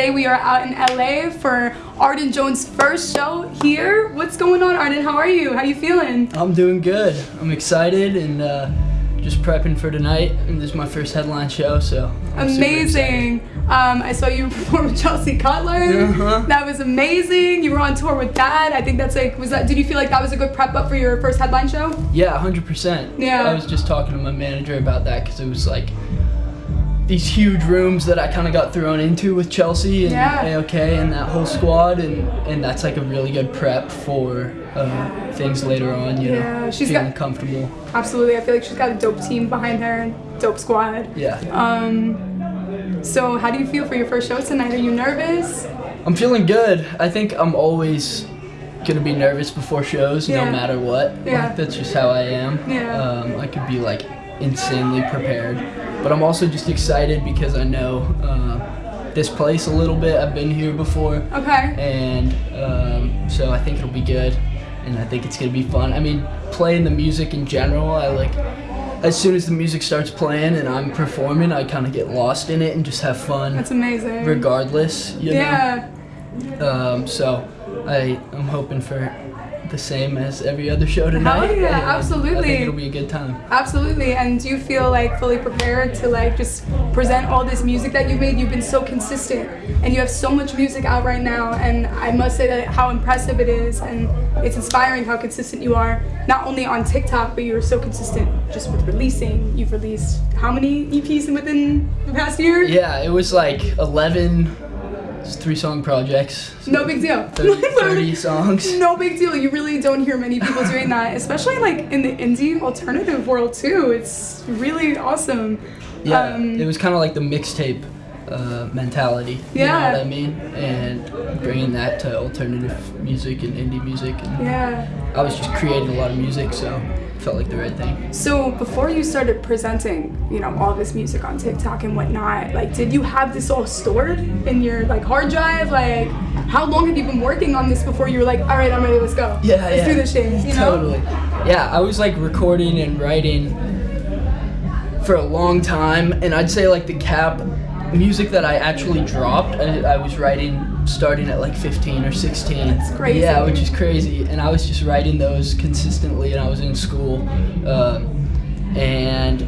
today we are out in LA for Arden Jones' first show here. What's going on, Arden? How are you? How are you feeling? I'm doing good. I'm excited and uh, just prepping for tonight. And this is my first headline show, so I'm amazing. Um, I saw you perform with Chelsea Cutler. Uh-huh. That was amazing. You were on tour with that. I think that's like, was that? Did you feel like that was a good prep up for your first headline show? Yeah, 100%. Yeah. I was just talking to my manager about that because it was like these huge rooms that I kind of got thrown into with Chelsea and Yeah. AOK and that whole squad, and, and that's like a really good prep for uh, things later on, you Yeah, know, she's feeling got- comfortable. Absolutely. I feel like she's got a dope team behind her, and dope squad. Yeah. Um, so how do you feel for your first show tonight? Are you nervous? I'm feeling good. I think I'm always gonna be nervous before shows, Yeah. no matter what. Yeah. Like, that's just how I am. Yeah. Um, I could be like insanely prepared, but I'm also just excited because I know uh, this place a little bit. I've been here before, Okay. and um, so I think it'll be good, and I think it's gonna be fun. I mean, playing the music in general, I like. As soon as the music starts playing and I'm performing, I kind of get lost in it and just have fun, That's amazing. regardless. You know? yeah. Um, so I I am hoping for the same as every other show tonight. yeah, and I absolutely. think it'll be a good time. Absolutely. And do you feel like fully prepared to like just present all this music that you've made? You've been so consistent and you have so much music out right now and I must say that how impressive it is and it's inspiring how consistent you are. Not only on TikTok, but you're so consistent just with releasing. You've released how many EPs within the past year? Yeah, it was like 11 three song projects. so No big deal. 30, 30 songs. No big deal. You really don't hear many people doing that, especially like in the indie alternative world too. It's really awesome. Yeah, Um, it was kind of like the mixtape uh, mentality. Yeah. You know what I mean? And bringing that to alternative music and indie music. And Yeah. I was just creating a lot of music, so it felt like the right thing. So before you started presenting, you know, all this music on TikTok and whatnot, like, did you have this all stored in your like hard drive? Like, how long have you been working on this before you were like, all right, I'm ready, let's go. Yeah, let's yeah. do this shit. You know? Totally. Yeah, I was like recording and writing for a long time, and I'd say like the cap music that I actually dropped, I, I was writing starting at like 15 or 16. That's crazy. Yeah, which is crazy, and I was just writing those consistently, and I was in school, um, and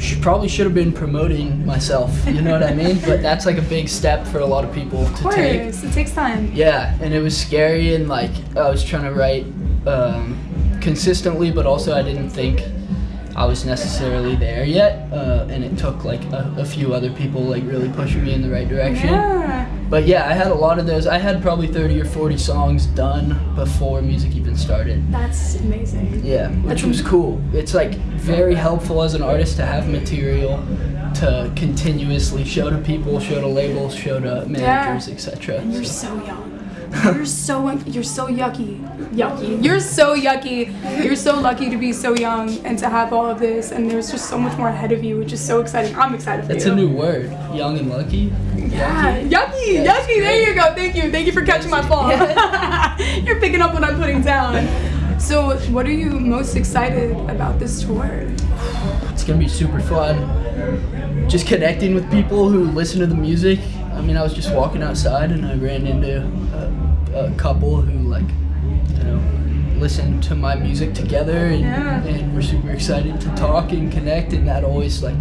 sh- probably should have been promoting myself. You know what I mean? But that's like a big step for a lot of people Of to course, take. it takes time. Yeah, and it was scary, and like I was trying to write um, consistently, but also I didn't think I was necessarily there yet, uh, and it took like a, a few other people like really pushing me in the right direction. Yeah. But yeah, I had a lot of those. I had probably 30 or 40 songs done before music even started. That's amazing. Yeah, which That's was cool. It's like very helpful as an artist to have material to continuously show to people, show to labels, show to managers, etc. You're so young. You're so you're so yucky. Yucky. You're so yucky. You're so lucky to be so young and to have all of this. And there's just so much more ahead of you, which is so exciting. I'm excited for That's you. a new word. Young and lucky. Yeah, Yucky. yucky, Yeah, yucky. There you go. Thank you. Thank you for catching my fall. You're picking up what I'm putting down. So, what are you most excited about this tour? It's gonna be super fun. Just connecting with people who listen to the music. I mean, I was just walking outside and I ran into a, a couple who like, you know, listen to my music together and, Yeah. and we're super excited to talk and connect and that always like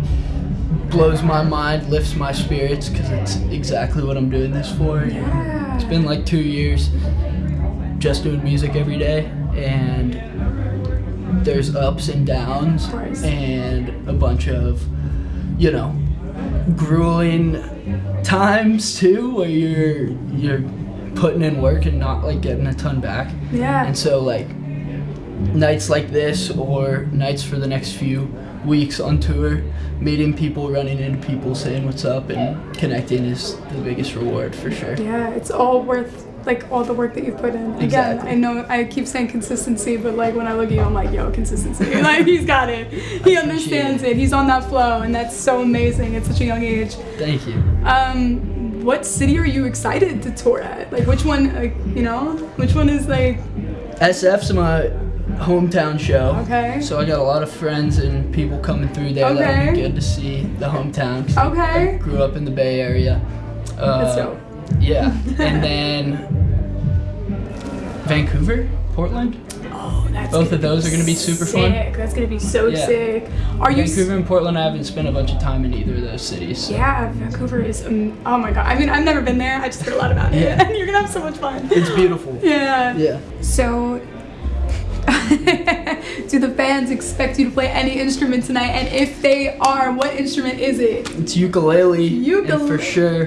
blows my mind, lifts my spirits because it's exactly what I'm doing this for. Yeah. It's been like two years just doing music every day and there's ups and downs and a bunch of you know grueling times too where you're you're putting in work and not like getting a ton back Yeah. and so like nights like this or nights for the next few weeks on tour meeting people running into people saying what's up and connecting is the biggest reward for sure Yeah, it's all worth like all the work that you've put in. Again, Exactly. I know I keep saying consistency, but like when I look at you, I'm like, yo, consistency. like he's got it. He understands it. He's on that flow, and that's so amazing at such a young age. thank you Um, what city are you excited to tour at? Like which one? Like you know, which one is like SF's my hometown show. Okay. So I got a lot of friends and people coming through there. That'll Okay. be good to see the hometown. Okay. I grew up in the Bay Area. That's Uh, dope. Yeah, and then Vancouver, Portland. Oh, that's Both of those are gonna be super fun. sick. That's gonna be so Yeah. sick. Are you? Vancouver and Portland, I haven't spent a bunch of time in either of those cities. Yeah, Vancouver is. Um, oh my god. I mean, I've never been there. I just heard a lot about it, Yeah. and you're gonna have so much fun. It's beautiful. Yeah. Yeah. So, do the fans expect you to play any instrument tonight? And if they are, what instrument is it? It's ukulele. Ukulele. for sure,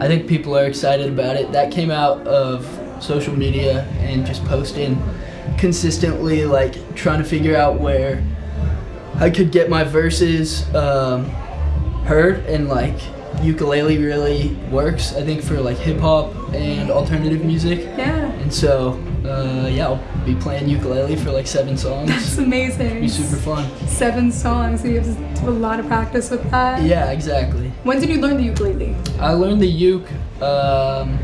I think people are excited about it. That came out of social media and just posting consistently, like trying to figure out where I could get my verses um, heard and like ukulele really works. I think for like hip hop and alternative music. Yeah. And so, uh, yeah, I'll be playing ukulele for like seven songs. That's amazing. be super fun. Seven songs. So you have to do a lot of practice with that. Yeah, exactly. When did you learn the ukulele? I learned the uke um,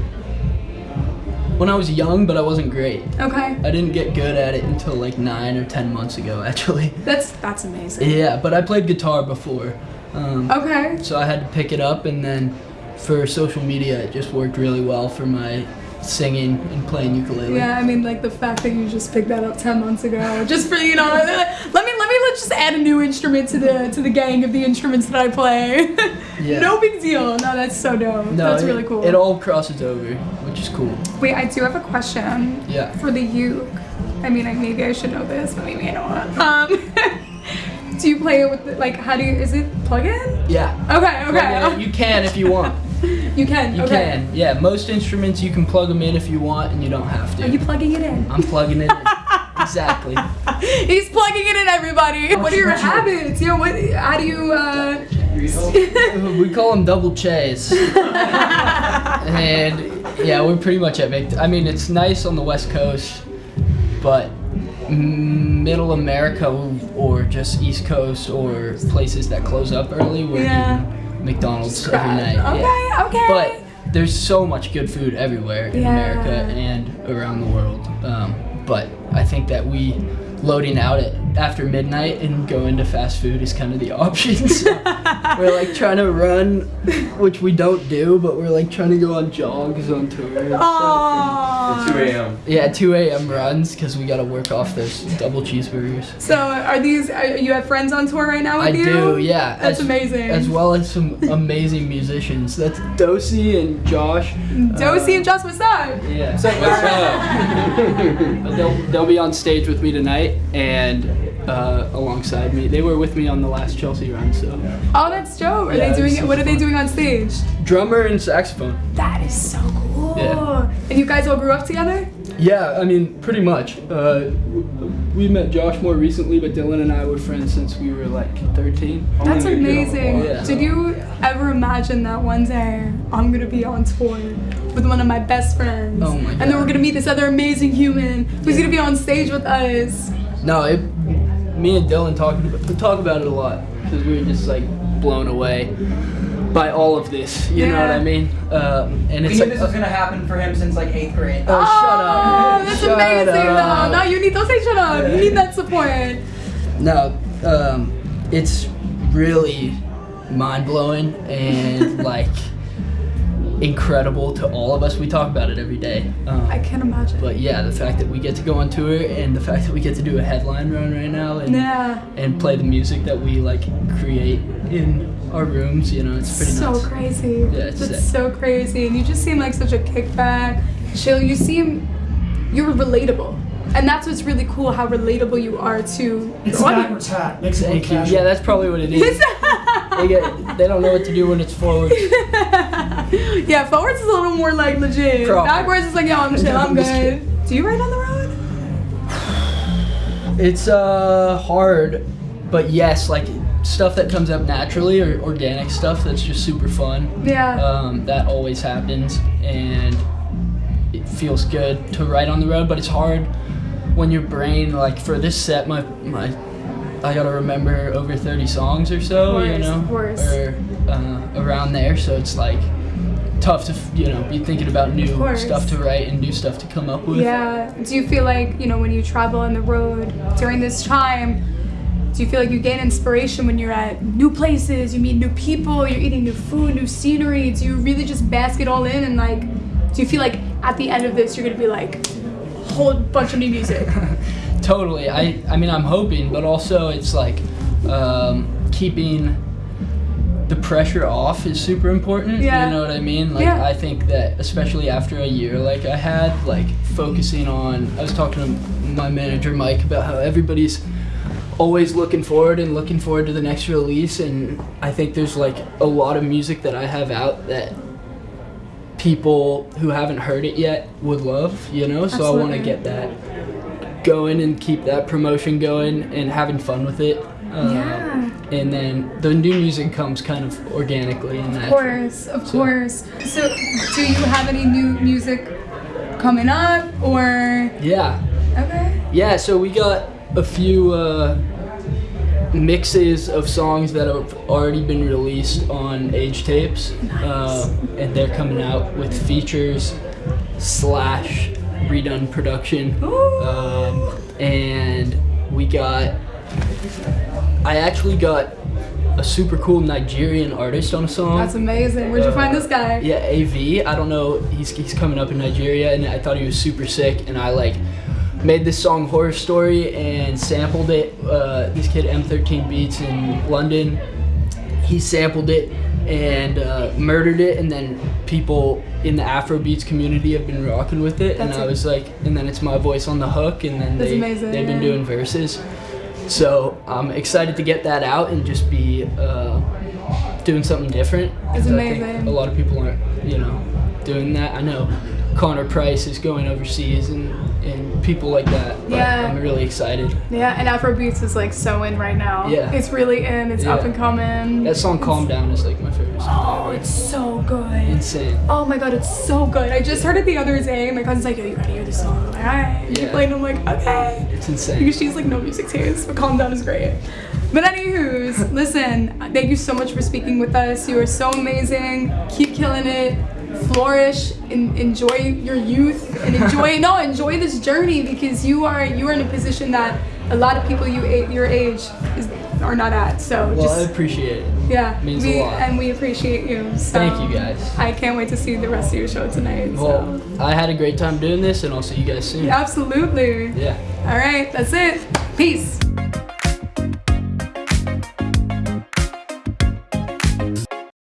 when I was young, but I wasn't great. Okay. I didn't get good at it until like nine or ten months ago, actually. That's that's amazing. Yeah, but I played guitar before, um, Okay. so I had to pick it up, and then for social media, it just worked really well for my singing and playing ukulele. Yeah, I mean, like the fact that you just picked that up ten months ago, just for you know, let me let me let's just add a new instrument to the to the gang of the instruments that I play. Yeah. no big deal. No, that's so dope. No, that's it- really cool. It all crosses over, which is cool. Wait, I do have a question Yeah. for the uke. I mean, I, maybe I should know this, but maybe I don't. Um, do you play it with the, like? How do you? Is it plug in? Yeah. Okay, Plug it in. okay. You can if you want. You can. You okay. can. Yeah, most instruments you can plug them in if you want, and you don't have to. Are you plugging it in? I'm plugging it in. exactly. He's plugging it in, everybody. What are your habits? You know, what? How do you? Uh, we call them double chays. and yeah, we're pretty much at Vic. I mean, it's nice on the West Coast, but middle America or just East Coast or places that close up early, we're Yeah. eating McDonald's every night. Okay, yeah. okay. But there's so much good food everywhere in Yeah. America and around the world. Um, but I think that we loading out at after midnight and going to fast food is kind of the option. So we're like trying to run, which we don't do, but we're like trying to go on jogs on tour. And stuff. Aww. 2 a.m. Yeah, 2 a.m. runs because we got to work off those double cheeseburgers. So, are these? Are, you have friends on tour right now with I you? I do, yeah. That's as, amazing. As well as some amazing musicians. That's Dosey and Josh. Josie Uh, and Josh, what's up? Yeah. What's up? But they'll, they'll be on stage with me tonight and uh, alongside me. They were with me on the last Chelsea run, so. Oh, that's dope. Are Yeah, they doing it? super What are they doing on stage? Drummer and saxophone. That is so cool. Yeah. And you guys all grew up together? Yeah, I mean, pretty much. Uh, we met Josh more recently, but Dylan and I were friends since we were like 13. That's Only a good amazing. Yeah. Did you ever imagine that one day I'm gonna be on tour with one of my best friends? Oh my And then we're gonna meet this other amazing human who's gonna be on stage with us. No, it, me and Dylan talk, talk about it a lot because we were just like blown away by all of this. You know what I mean? Um, and We knew like, this was gonna happen for him since like eighth grade. Oh, shut up. Oh, that's Shut amazing up. though. No, you need don't say shut up. You need that support. No, um, it's really mind blowing and like incredible to all of us. We talk about it every day. Um, I can't imagine. but yeah, the fact that we get to go on tour and the fact that we get to do a headline run right now and yeah. and play the music that we like create in our rooms, you know, it's pretty so nuts. crazy. Yeah, it's That's so crazy. And you just seem like such a kickback, chill. You seem you're relatable. And that's what's really cool, how relatable you are to It's your a audience. Makes it look Thank you. casual. Yeah, that's probably what it is. they get they don't know what to do when it's forward. yeah, forwards is a little more like legit. Backwards is like, yo, I'm chill, I'm good. Do you ride on the road? It's uh hard, but yes, like stuff that comes up naturally or organic stuff that's just super fun. Yeah. Um, that always happens, and it feels good to ride on the road. But it's hard when your brain, like for this set, my my, I gotta remember over thirty songs or so, Of you know, or uh, around there. So it's like tough to you know be thinking about new stuff to write and new stuff to come up with. Yeah. Do you feel like, you know, when you travel on the road during this time, do you feel like you gain inspiration when you're at new places, you meet new people, you're eating new food, new scenery? Do you really just bask it all in and like, do you feel like at the end of this you're gonna be like, a whole bunch of new music? Totally. I I mean I'm hoping, but also it's like um, keeping the pressure off is super important. Yeah. You know what I mean? Like Yeah. I think that especially after a year like I had, like focusing on I was talking to my manager Mike about how everybody's always looking forward and looking forward to the next release and I think there's like a lot of music that I have out that people who haven't heard it yet would love, you know? So I want to get that going and keep that promotion going and having fun with it. Uh, Yeah. And then the new music comes kind of organically and Of course, of So- course. So, do you have any new music coming up or? Yeah. Okay. Yeah, so we got a few uh, mixes of songs that have already been released on Age Tapes, uh, and they're coming out with features slash redone production. Um, and we got, I actually got a super cool Nigerian artist on a song. That's amazing. Where'd you find this guy? Yeah, AV. I don't know. He's, he's coming up in Nigeria, and I thought he was super sick. And I like made this song "Horror Story" and sampled it. Uh, this kid M13 Beats in London. He sampled it and uh, murdered it, and then people in the Afrobeats community have been rocking with it. That's and I it. was like, and then it's my voice on the hook, and then That's they amazing, they've been doing verses. So I'm excited to get that out and just be uh, doing something different. That's 'cause I think amazing. a lot of people aren't, you know, doing that. I know Connor Price is going overseas and, and people like that. But Yeah. I'm really excited. Yeah, and Afrobeats is like so in right now. Yeah. It's really in. It's up and coming. That song "Calm Down" is like my favorite song. Oh, ever. it's so good. insane. Oh my god, it's so good. I just heard it the other day. My cousin's like, yo, you gotta hear this song. I'm like, alright. Yeah. play and I'm like, okay. It's insane. Because she's like no music taste, but Calm Down is great. But anywho's, listen, thank you so much for speaking with us. You are so amazing. Keep killing it. Flourish and enjoy your youth and enjoy no enjoy this journey because you are you are in a position that a lot of people you your age is, are not at. So Well, I just appreciate it. yeah, means a we lot. and we appreciate you. So Thank you, guys. I can't wait to see the rest of your show tonight. Well, so. I had a great time doing this, and I'll see you guys soon. Absolutely. Yeah. All right, that's it. Peace.